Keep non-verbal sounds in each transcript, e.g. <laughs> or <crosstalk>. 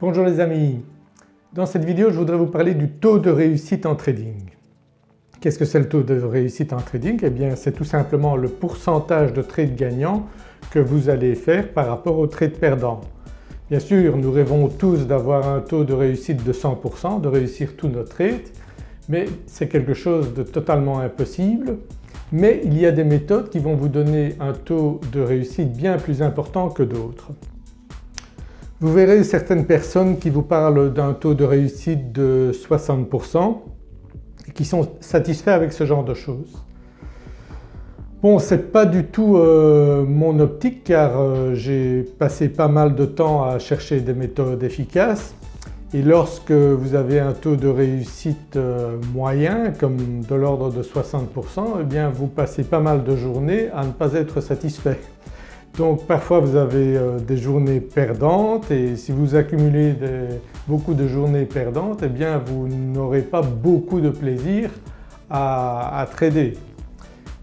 Bonjour les amis, dans cette vidéo je voudrais vous parler du taux de réussite en trading. Qu'est-ce que c'est le taux de réussite en trading? Eh bien c'est tout simplement le pourcentage de trades gagnants que vous allez faire par rapport aux trades perdants. Bien sûr nous rêvons tous d'avoir un taux de réussite de 100%, de réussir tous nos trades mais c'est quelque chose de totalement impossible mais il y a des méthodes qui vont vous donner un taux de réussite bien plus important que d'autres. Vous verrez certaines personnes qui vous parlent d'un taux de réussite de 60% et qui sont satisfaits avec ce genre de choses. Bon ce n'est pas du tout euh, mon optique car euh, j'ai passé pas mal de temps à chercher des méthodes efficaces et lorsque vous avez un taux de réussite euh, moyen comme de l'ordre de 60% eh bien vous passez pas mal de journées à ne pas être satisfait. Donc parfois vous avez euh, des journées perdantes et si vous accumulez beaucoup de journées perdantes eh bien vous n'aurez pas beaucoup de plaisir à, trader.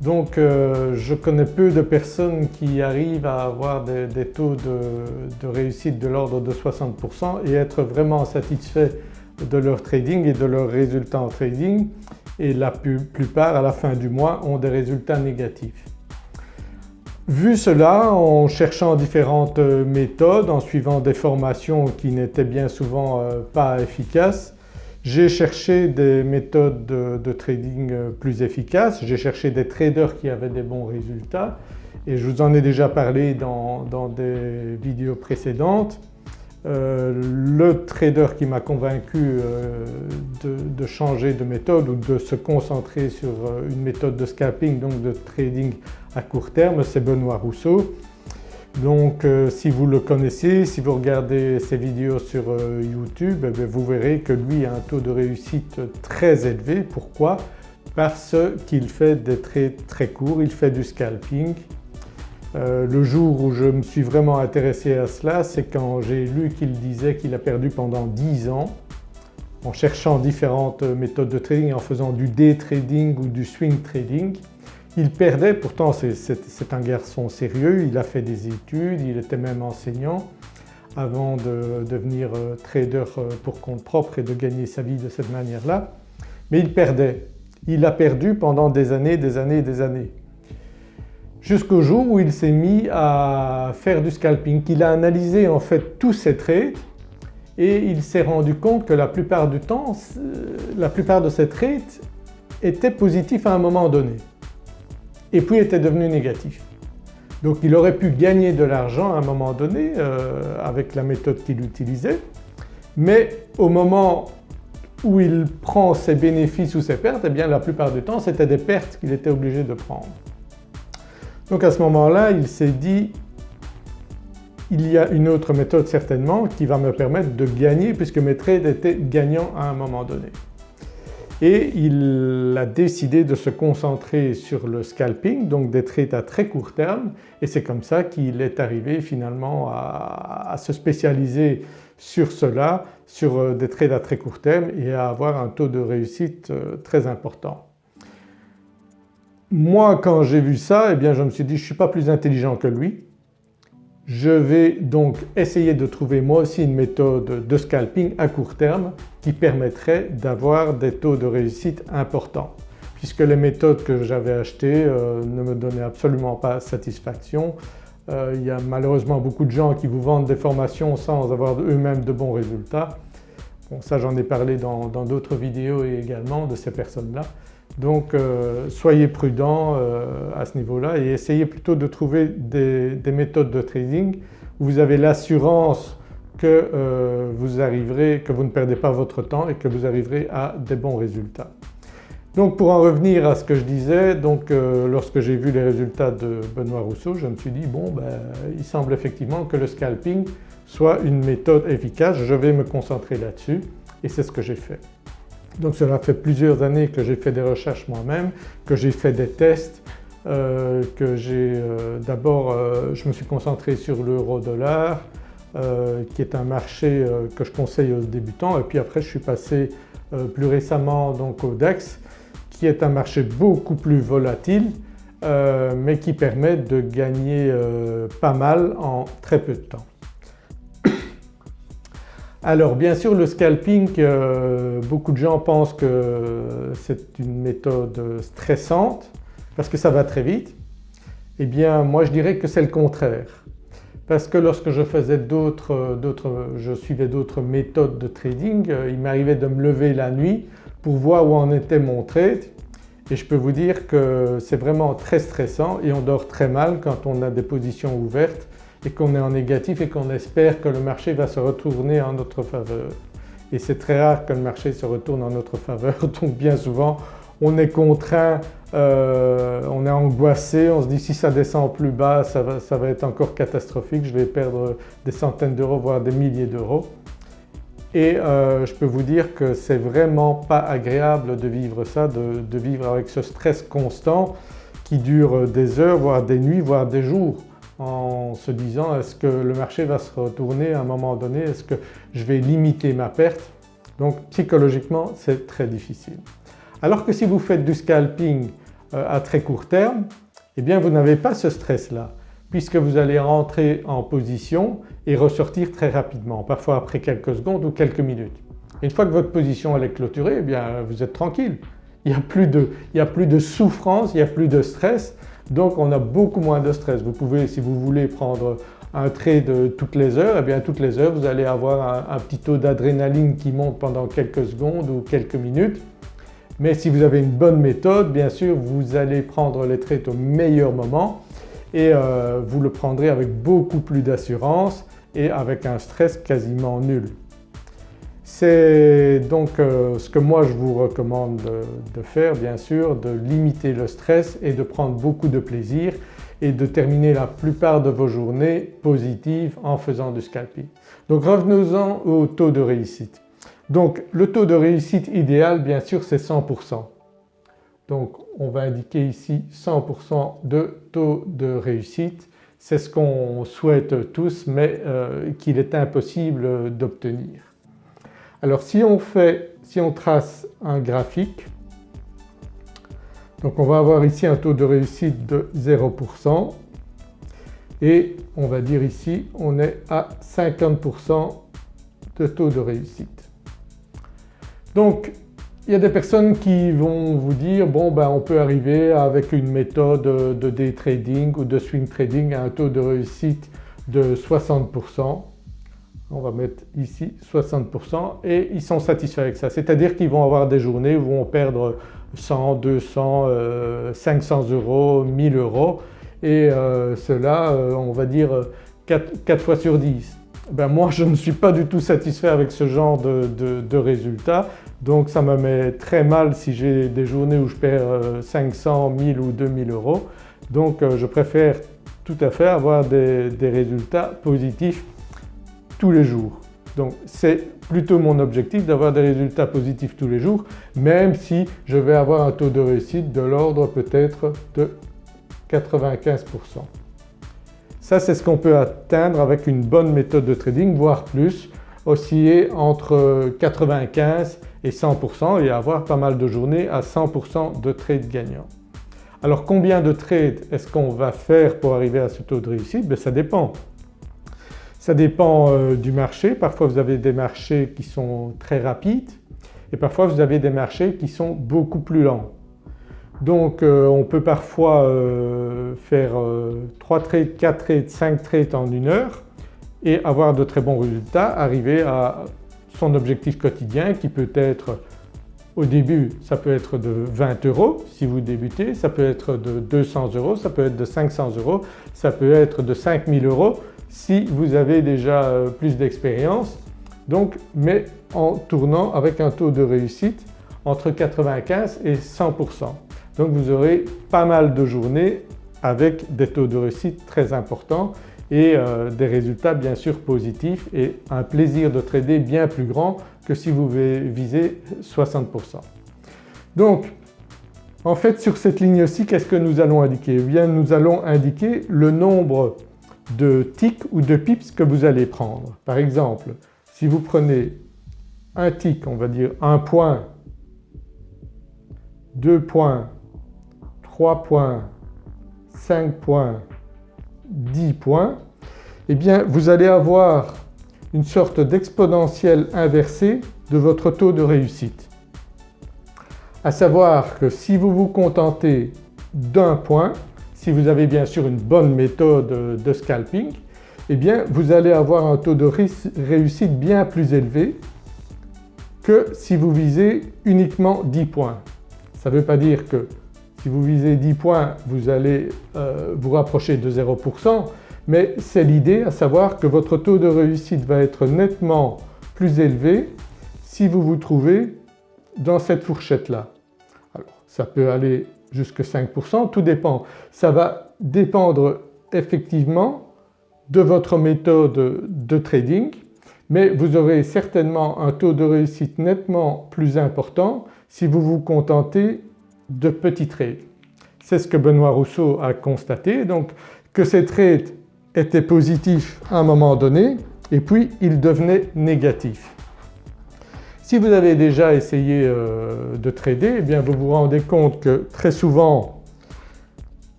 Donc euh, je connais peu de personnes qui arrivent à avoir des, taux de, réussite de l'ordre de 60% et être vraiment satisfaits de leur trading et de leurs résultats en trading et la plupart à la fin du mois ont des résultats négatifs. Vu cela, en cherchant différentes euh, méthodes, en suivant des formations qui n'étaient bien souvent euh, pas efficaces, j'ai cherché des méthodes de, trading euh, plus efficaces, j'ai cherché des traders qui avaient des bons résultats et je vous en ai déjà parlé dans, des vidéos précédentes. Le trader qui m'a convaincu de, changer de méthode ou de se concentrer sur une méthode de scalping, donc de trading à court terme, c'est Benoît Rousseau. Donc euh, si vous le connaissez, si vous regardez ses vidéos sur euh, YouTube, eh vous verrez que lui a un taux de réussite très élevé. Pourquoi? Parce qu'il fait des trades très courts, il fait du scalping. Euh, le jour où je me suis vraiment intéressé à cela, c'est quand j'ai lu qu'il disait qu'il a perdu pendant 10 ans en cherchant différentes méthodes de trading, en faisant du day trading ou du swing trading. Il perdait, pourtant c'est un garçon sérieux, il a fait des études, il était même enseignant avant de devenir euh, trader euh, pour compte propre et de gagner sa vie de cette manière-là. Mais il perdait. Il a perdu pendant des années, des années, des années. Jusqu'au jour où il s'est mis à faire du scalping, qu'il a analysé en fait tous ses trades et il s'est rendu compte que la plupart du temps, la plupart de ses trades étaient positifs à un moment donné et puis était devenu négatif. Donc il aurait pu gagner de l'argent à un moment donné euh, avec la méthode qu'il utilisait mais au moment où il prend ses bénéfices ou ses pertes, eh bien la plupart du temps c'était des pertes qu'il était obligé de prendre. Donc à ce moment-là il s'est dit il y a une autre méthode certainement qui va me permettre de gagner puisque mes trades étaient gagnants à un moment donné et il a décidé de se concentrer sur le scalping, donc des trades à très court terme et c'est comme ça qu'il est arrivé finalement à, se spécialiser sur cela, sur euh, des trades à très court terme et à avoir un taux de réussite euh, très important. Moi quand j'ai vu ça eh bien je me suis dit je ne suis pas plus intelligent que lui, je vais donc essayer de trouver moi aussi une méthode de scalping à court terme qui permettrait d'avoir des taux de réussite importants puisque les méthodes que j'avais achetées euh, ne me donnaient absolument pas satisfaction. Euh, il y a malheureusement beaucoup de gens qui vous vendent des formations sans avoir eux-mêmes de bons résultats. Bon ça j'en ai parlé dans d'autres vidéos également de ces personnes-là. Donc euh, soyez prudents euh, à ce niveau-là et essayez plutôt de trouver des, méthodes de trading où vous avez l'assurance que euh, vous arriverez, que vous ne perdez pas votre temps et que vous arriverez à des bons résultats. Donc pour en revenir à ce que je disais, lorsque j'ai vu les résultats de Benoît Rousseau je me suis dit bon ben, il semble effectivement que le scalping soit une méthode efficace, je vais me concentrer là-dessus et c'est ce que j'ai fait. Donc cela fait plusieurs années que j'ai fait des recherches moi-même, que j'ai fait des tests, euh, que j'ai euh, d'abord euh, je me suis concentré sur l'euro-dollar qui est un marché que je conseille aux débutants et puis après je suis passé plus récemment donc au DAX qui est un marché beaucoup plus volatile mais qui permet de gagner pas mal en très peu de temps. Alors bien sûr le scalping, euh, beaucoup de gens pensent que c'est une méthode stressante parce que ça va très vite. Eh bien moi je dirais que c'est le contraire parce que lorsque je faisais d'autres, je suivais d'autres méthodes de trading, euh, il m'arrivait de me lever la nuit pour voir où en était mon trade et je peux vous dire que c'est vraiment très stressant et on dort très mal quand on a des positions ouvertes et qu'on est en négatif et qu'on espère que le marché va se retourner en notre faveur. Et c'est très rare que le marché se retourne en notre faveur <laughs> donc bien souvent on est contraint, euh, on est angoissé, on se dit si ça descend plus bas ça va, être encore catastrophique, je vais perdre des centaines d'euros voire des milliers d'euros. Et euh, je peux vous dire que c'est vraiment pas agréable de vivre ça, de, vivre avec ce stress constant qui dure des heures voire des nuits voire des jours en se disant est-ce que le marché va se retourner à un moment donné, est-ce que je vais limiter ma perte? Donc psychologiquement c'est très difficile. Alors que si vous faites du scalping euh, à très court terme, eh bien vous n'avez pas ce stress-là puisque vous allez rentrer en position et ressortir très rapidement, parfois après quelques secondes ou quelques minutes. Une fois que votre position est clôturée, eh bien vous êtes tranquille. Il n'y a, a plus de souffrance, il n'y a plus de stress donc on a beaucoup moins de stress. Vous pouvez si vous voulez prendre un trade toutes les heures, eh bien toutes les heures vous allez avoir un, petit taux d'adrénaline qui monte pendant quelques secondes ou quelques minutes. Mais si vous avez une bonne méthode bien sûr vous allez prendre les trades au meilleur moment et euh, vous le prendrez avec beaucoup plus d'assurance et avec un stress quasiment nul. C'est donc euh, ce que moi je vous recommande de, faire bien sûr, de limiter le stress et de prendre beaucoup de plaisir et de terminer la plupart de vos journées positives en faisant du scalping. Donc revenons-en au taux de réussite. Donc le taux de réussite idéal bien sûr c'est 100%. Donc on va indiquer ici 100% de taux de réussite. C'est ce qu'on souhaite tous mais euh, qu'il est impossible d'obtenir. Alors si on fait, si on trace un graphique, donc on va avoir ici un taux de réussite de 0% et on va dire ici on est à 50% de taux de réussite. Donc il y a des personnes qui vont vous dire bon ben on peut arriver avec une méthode de day trading ou de swing trading à un taux de réussite de 60% on va mettre ici 60% et ils sont satisfaits avec ça. C'est-à-dire qu'ils vont avoir des journées où vont perdre 100, 200, 500 euros, 1000 euros et euh, cela euh, on va dire 4, fois sur 10. Ben moi je ne suis pas du tout satisfait avec ce genre de, résultats donc ça me met très mal si j'ai des journées où je perds 500, 1000 ou 2000 euros donc euh, je préfère tout à fait avoir des résultats positifs tous les jours. Donc c'est plutôt mon objectif d'avoir des résultats positifs tous les jours même si je vais avoir un taux de réussite de l'ordre peut-être de 95%. Ça c'est ce qu'on peut atteindre avec une bonne méthode de trading voire plus, osciller entre 95 et 100% et avoir pas mal de journées à 100% de trades gagnants. Alors combien de trades est-ce qu'on va faire pour arriver à ce taux de réussite? Ben, Ça dépend. Ça dépend euh, du marché, parfois vous avez des marchés qui sont très rapides et parfois vous avez des marchés qui sont beaucoup plus lents. Donc euh, on peut parfois euh, faire 3 trades, 4 trades, 5 trades en une heure et avoir de très bons résultats, arriver à son objectif quotidien qui peut être au début ça peut être de 20 euros si vous débutez, ça peut être de 200 euros, ça peut être de 500 euros, ça peut être de 5000 euros si vous avez déjà euh, plus d'expérience donc mais en tournant avec un taux de réussite entre 95 et 100%. Donc vous aurez pas mal de journées avec des taux de réussite très importants et euh, des résultats bien sûr positifs et un plaisir de trader bien plus grand que si vous visez 60%. Donc en fait sur cette ligne-ci qu'est-ce que nous allons indiquer? Eh bien nous allons indiquer le nombre de ticks ou de pips que vous allez prendre. Par exemple si vous prenez un tick, on va dire un point, deux points, trois points, cinq points, 10 points, eh bien vous allez avoir une sorte d'exponentielle inversée de votre taux de réussite. À savoir que si vous vous contentez d'un point, si vous avez bien sûr une bonne méthode de scalping, eh bien vous allez avoir un taux de réussite bien plus élevé que si vous visez uniquement 10 points. Ça ne veut pas dire que si vous visez 10 points vous allez euh, vous rapprocher de 0% mais c'est l'idée à savoir que votre taux de réussite va être nettement plus élevé si vous vous trouvez dans cette fourchette-là. Alors ça peut aller jusqu'à 5%, tout dépend. Ça va dépendre effectivement de votre méthode de trading mais vous aurez certainement un taux de réussite nettement plus important si vous vous contentez de petits trades. C'est ce que Benoît Rousseau a constaté donc que ces trades étaient positifs à un moment donné et puis ils devenaient négatifs. Si vous avez déjà essayé euh, de trader eh bien vous vous rendez compte que très souvent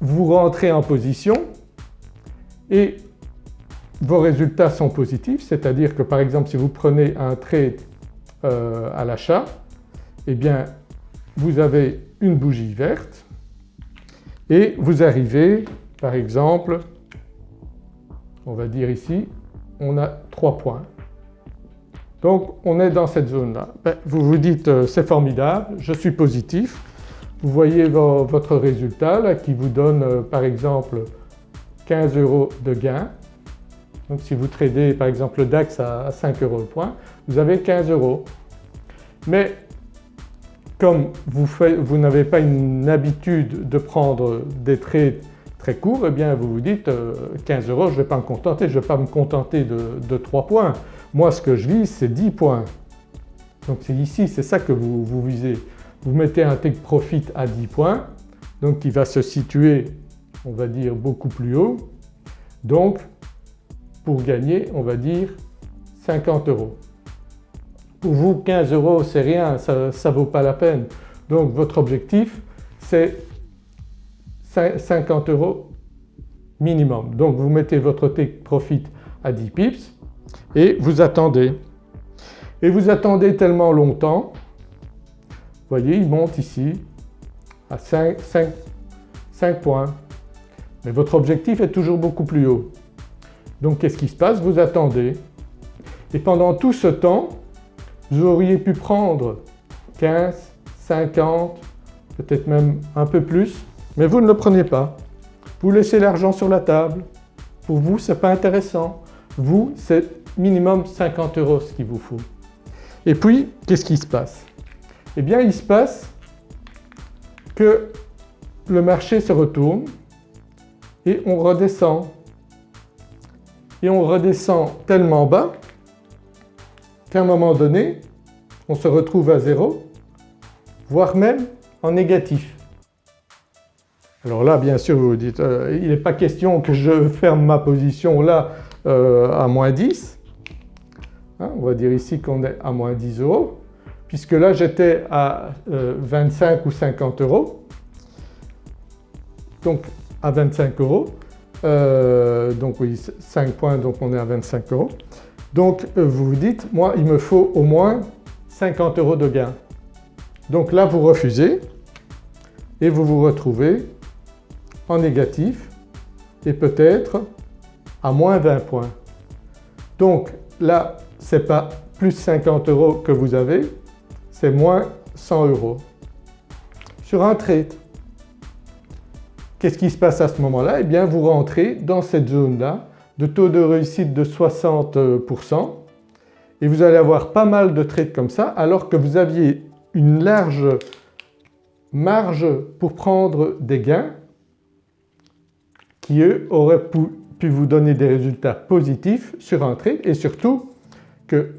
vous rentrez en position et vos résultats sont positifs, c'est-à-dire que par exemple si vous prenez un trade euh, à l'achat, eh bien vous avez une bougie verte et vous arrivez par exemple, on va dire ici, on a 3 points. Donc on est dans cette zone-là. Ben, vous vous dites euh, c'est formidable, je suis positif. Vous voyez votre résultat qui vous donne euh, par exemple 15 euros de gain donc si vous tradez par exemple le DAX à 5 euros le point, vous avez 15 euros. Mais comme vous, vous n'avez pas une habitude de prendre des trades très courts, eh bien vous vous dites 15 euh, euros je ne vais pas me contenter, je ne vais pas me contenter de, 3 points. Moi ce que je vise c'est 10 points. Donc c'est ici, c'est ça que vous, vous visez. Vous mettez un take profit à 10 points, donc qui va se situer on va dire beaucoup plus haut. Donc pour gagner on va dire 50 euros. Pour vous 15 euros c'est rien, ça ne vaut pas la peine. Donc votre objectif c'est 50 euros minimum. Donc vous mettez votre take profit à 10 pips et vous attendez. Et vous attendez tellement longtemps, vous voyez il monte ici à 5, 5, 5 points. Mais votre objectif est toujours beaucoup plus haut. Donc qu'est-ce qui se passe? Vous attendez et pendant tout ce temps vous auriez pu prendre 15, 50, peut-être même un peu plus mais vous ne le prenez pas. Vous laissez l'argent sur la table. Pour vous ce n'est pas intéressant. Vous c'est minimum 50 euros ce qu'il vous faut. Et puis qu'est-ce qui se passe? Eh bien il se passe que le marché se retourne et on redescend et on redescend tellement bas qu'à un moment donné on se retrouve à zéro voire même en négatif. Alors là bien sûr vous vous dites euh, il n'est pas question que je ferme ma position là euh, à moins 10, hein, on va dire ici qu'on est à moins 10 euros puisque là j'étais à 25 euh, ou 50 euros donc à 25 euros donc oui 5 points donc on est à 25 euros. Donc vous vous dites moi il me faut au moins 50 euros de gain. Donc là vous refusez et vous vous retrouvez en négatif et peut-être à moins 20 points. Donc là ce n'est pas plus 50 euros que vous avez, c'est moins 100 euros sur un trade. Qu'est-ce qui se passe à ce moment-là? Eh bien vous rentrez dans cette zone-là de taux de réussite de 60% et vous allez avoir pas mal de trades comme ça alors que vous aviez une large marge pour prendre des gains auraient pu vous donner des résultats positifs sur un trade et surtout que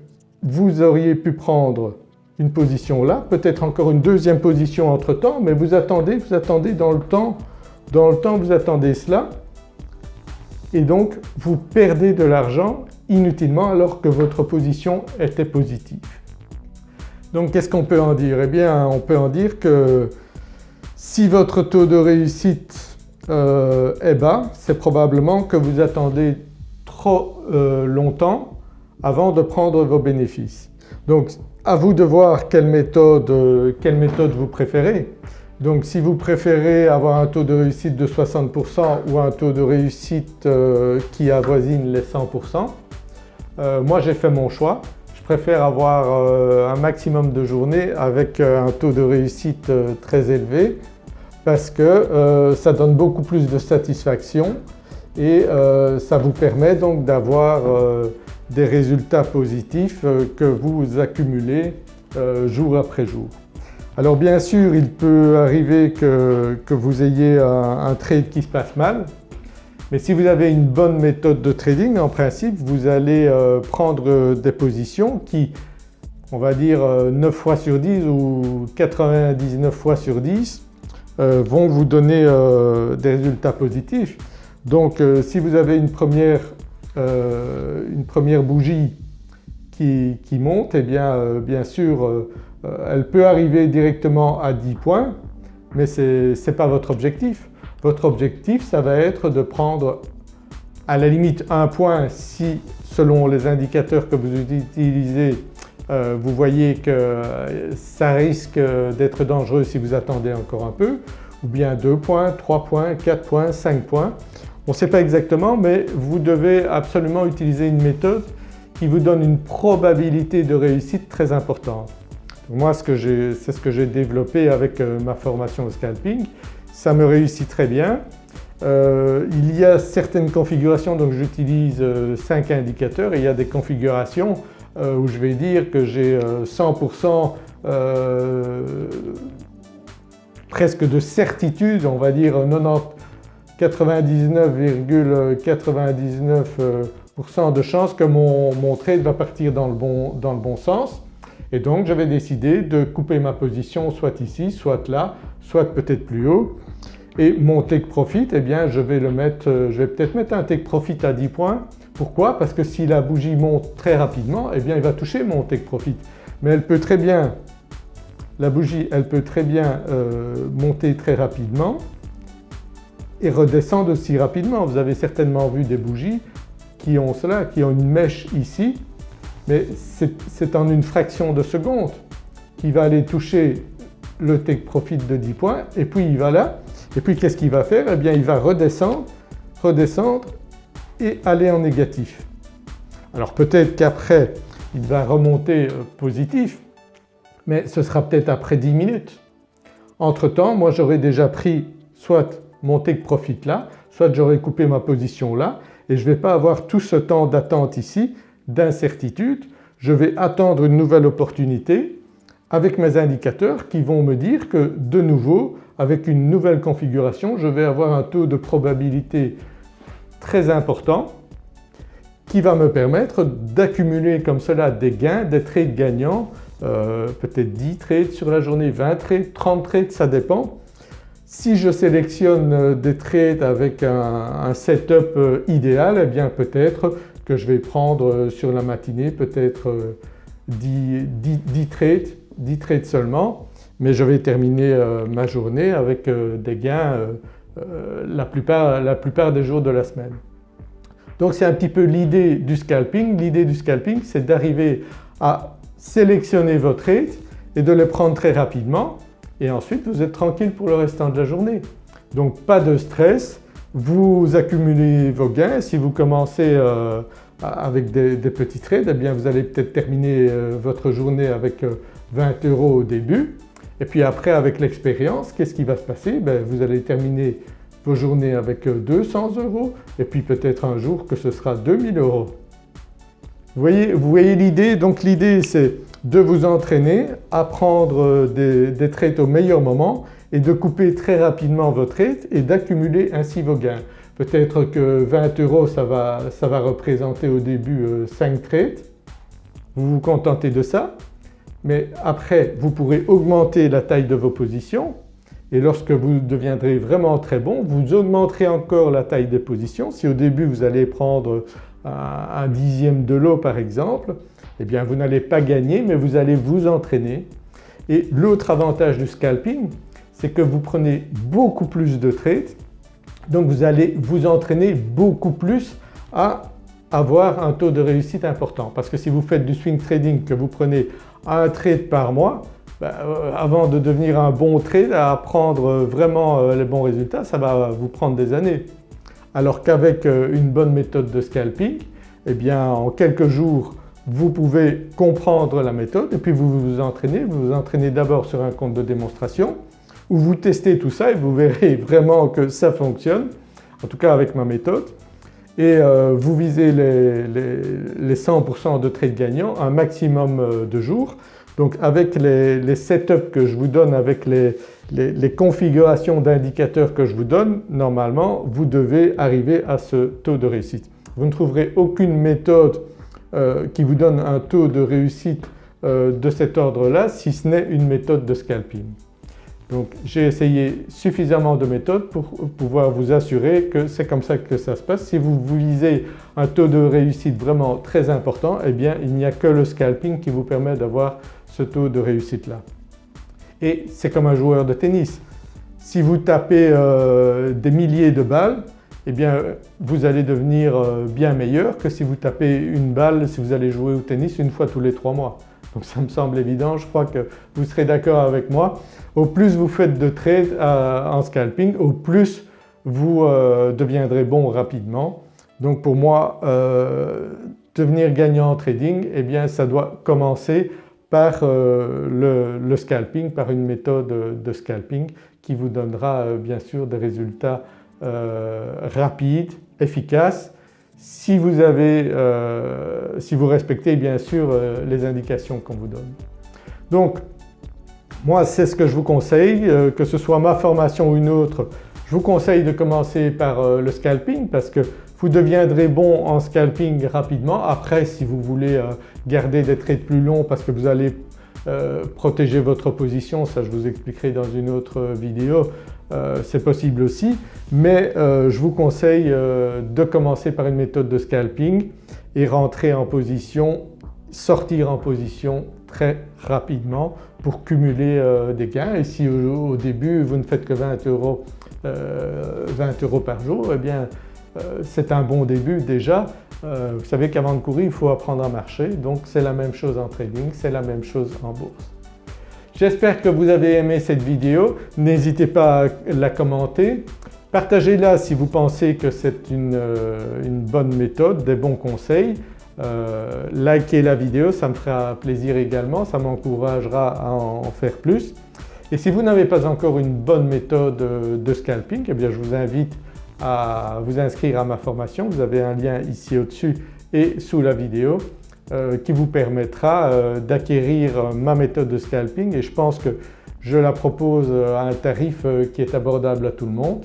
vous auriez pu prendre une position là, peut-être encore une deuxième position entre temps mais vous attendez, vous attendez dans le temps dans le temps vous attendez cela et donc vous perdez de l'argent inutilement alors que votre position était positive. Donc qu'est-ce qu'on peut en dire? Eh bien on peut en dire que si votre taux de réussite euh, est bas, c'est probablement que vous attendez trop euh, longtemps avant de prendre vos bénéfices. Donc à vous de voir quelle méthode, quelle méthode vous préférez. Donc si vous préférez avoir un taux de réussite de 60% ou un taux de réussite euh, qui avoisine les 100%, euh, moi j'ai fait mon choix. Je préfère avoir euh, un maximum de journées avec un taux de réussite très élevé parce que ça donne beaucoup plus de satisfaction et ça vous permet donc d'avoir des résultats positifs que vous accumulez jour après jour. Alors bien sûr il peut arriver que, vous ayez un, trade qui se passe mal mais si vous avez une bonne méthode de trading en principe vous allez euh, prendre des positions qui on va dire 9 euh, fois sur 10 ou 99 fois sur 10 euh, vont vous donner des résultats positifs. Donc si vous avez une première, bougie qui, monte, eh bien bien sûr euh, elle peut arriver directement à 10 points mais ce n'est pas votre objectif. Votre objectif ça va être de prendre à la limite un point si selon les indicateurs que vous utilisez euh, vous voyez que ça risque d'être dangereux si vous attendez encore un peu ou bien 2 points, 3 points, 4 points, 5 points. On ne sait pas exactement mais vous devez absolument utiliser une méthode qui vous donne une probabilité de réussite très importante. Moi c'est ce que j'ai développé avec euh, ma formation au scalping, ça me réussit très bien. Euh, il y a certaines configurations donc j'utilise 5 euh, indicateurs il y a des configurations où je vais dire que j'ai 100% presque de certitude, on va dire 99,99% de chances que mon, trade va partir dans le bon, dans le bon sens. Et donc j'avais décidé de couper ma position soit ici, soit là, soit peut-être plus haut. Et mon take profit, eh bien je vais euh, je vais peut-être mettre un take profit à 10 points. Pourquoi? Parce que si la bougie monte très rapidement, eh bien il va toucher mon take profit. Mais elle peut très bien, la bougie elle peut très bien euh, monter très rapidement et redescendre aussi rapidement. Vous avez certainement vu des bougies qui ont cela, qui ont une mèche ici mais c'est en une fraction de seconde qu'il va aller toucher le take profit de 10 points et puis il va là et puis qu'est-ce qu'il va faire? Eh bien il va redescendre, redescendre et aller en négatif. Alors peut-être qu'après il va remonter euh, positif mais ce sera peut-être après 10 minutes. Entre temps moi j'aurais déjà pris soit mon take profit là, soit j'aurais coupé ma position là et je ne vais pas avoir tout ce temps d'attente ici d'incertitude, je vais attendre une nouvelle opportunité avec mes indicateurs qui vont me dire que de nouveau avec une nouvelle configuration je vais avoir un taux de probabilité très important qui va me permettre d'accumuler comme cela des gains, des trades gagnants, euh, peut-être 10 trades sur la journée, 20 trades, 30 trades, ça dépend. Si je sélectionne des trades avec un, setup euh, idéal, eh bien peut-être que je vais prendre euh, sur la matinée peut-être 10, euh, trades, 10 trades seulement mais je vais terminer euh, ma journée avec des gains la plupart, la plupart des jours de la semaine. Donc c'est un petit peu l'idée du scalping. L'idée du scalping c'est d'arriver à sélectionner vos trades et de les prendre très rapidement et ensuite vous êtes tranquille pour le restant de la journée. Donc pas de stress, vous accumulez vos gains. Si vous commencez euh, avec des, petits trades, eh bien vous allez peut-être terminer euh, votre journée avec 20 euh, euros au début et puis après avec l'expérience, qu'est-ce qui va se passer? Ben, Vous allez terminer vos journées avec 200 euros et puis peut-être un jour que ce sera 2000 euros. Vous voyez, vous voyez l'idée? Donc l'idée c'est de vous entraîner à prendre des, des trades au meilleur moment et de couper très rapidement votre trade et d'accumuler ainsi vos gains. Peut-être que 20 euros ça va, ça va représenter au début 5 euh, trades, vous vous contentez de ça? Mais après vous pourrez augmenter la taille de vos positions et lorsque vous deviendrez vraiment très bon vous augmenterez encore la taille des positions. Si au début vous allez prendre un dixième de l'eau par exemple, eh bien vous n'allez pas gagner mais vous allez vous entraîner. Et l'autre avantage du scalping c'est que vous prenez beaucoup plus de trades donc vous allez vous entraîner beaucoup plus à avoir un taux de réussite important parce que si vous faites du swing trading que vous prenez un trade par mois, ben, euh, avant de devenir un bon trade à prendre vraiment euh, les bons résultats ça va vous prendre des années. Alors qu'avec euh, une bonne méthode de scalping eh bien en quelques jours vous pouvez comprendre la méthode et puis vous vous entraînez. Vous vous entraînez d'abord sur un compte de démonstration où vous testez tout ça et vous verrez <laughs> vraiment que ça fonctionne, en tout cas avec ma méthode. Et euh, vous visez les, 100% de trades gagnants un maximum euh, de jours. Donc avec les, setups que je vous donne, avec les, configurations d'indicateurs que je vous donne, normalement vous devez arriver à ce taux de réussite. Vous ne trouverez aucune méthode euh, qui vous donne un taux de réussite de cet ordre-là si ce n'est une méthode de scalping. Donc j'ai essayé suffisamment de méthodes pour pouvoir vous assurer que c'est comme ça que ça se passe. Si vous visez un taux de réussite vraiment très important, eh bien il n'y a que le scalping qui vous permet d'avoir ce taux de réussite-là. Et c'est comme un joueur de tennis. Si vous tapez euh, des milliers de balles, eh bien vous allez devenir euh, bien meilleur que si vous tapez une balle, si vous allez jouer au tennis une fois tous les trois mois. Donc ça me semble évident, je crois que vous serez d'accord avec moi. Au plus vous faites de trades euh, en scalping, au plus vous euh, deviendrez bon rapidement. Donc pour moi, devenir gagnant en trading, eh bien ça doit commencer par le, scalping, par une méthode de scalping qui vous donnera bien sûr des résultats euh, rapide, efficace, si vous, avez, euh, si vous respectez bien sûr euh, les indications qu'on vous donne. Donc moi c'est ce que je vous conseille, que ce soit ma formation ou une autre, je vous conseille de commencer par le scalping parce que vous deviendrez bon en scalping rapidement. Après si vous voulez garder des trades plus longs parce que vous allez protéger votre position, ça je vous expliquerai dans une autre vidéo, euh, c'est possible aussi mais euh, je vous conseille euh, de commencer par une méthode de scalping et rentrer en position, sortir en position très rapidement pour cumuler des gains et si au, début vous ne faites que 20 euros, 20 euros par jour eh bien c'est un bon début déjà. vous savez qu'avant de courir il faut apprendre à marcher donc c'est la même chose en trading, c'est la même chose en bourse. J'espère que vous avez aimé cette vidéo, n'hésitez pas à la commenter. Partagez-la si vous pensez que c'est une, euh, bonne méthode, des bons conseils. Euh, likez la vidéo, ça me fera plaisir également, ça m'encouragera à en faire plus. Et si vous n'avez pas encore une bonne méthode de scalping, eh bien je vous invite à vous inscrire à ma formation. Vous avez un lien ici au-dessus et sous la vidéo. Euh, qui vous permettra euh, d'acquérir ma méthode de scalping et je pense que je la propose à un tarif euh, qui est abordable à tout le monde.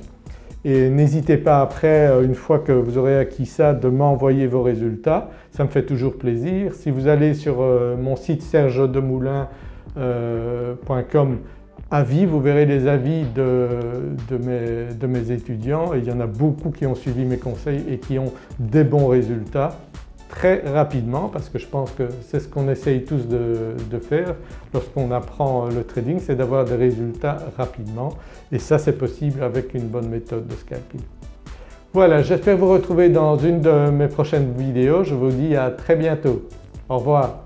Et n'hésitez pas après, une fois que vous aurez acquis ça, de m'envoyer vos résultats, ça me fait toujours plaisir. Si vous allez sur mon site sergedemoulin.com avis, vous verrez les avis de, mes, de, mes, étudiants et il y en a beaucoup qui ont suivi mes conseils et qui ont des bons résultats très rapidement parce que je pense que c'est ce qu'on essaye tous de, faire lorsqu'on apprend le trading, c'est d'avoir des résultats rapidement et ça c'est possible avec une bonne méthode de scalping. Voilà, j'espère vous retrouver dans une de mes prochaines vidéos. Je vous dis à très bientôt. Au revoir.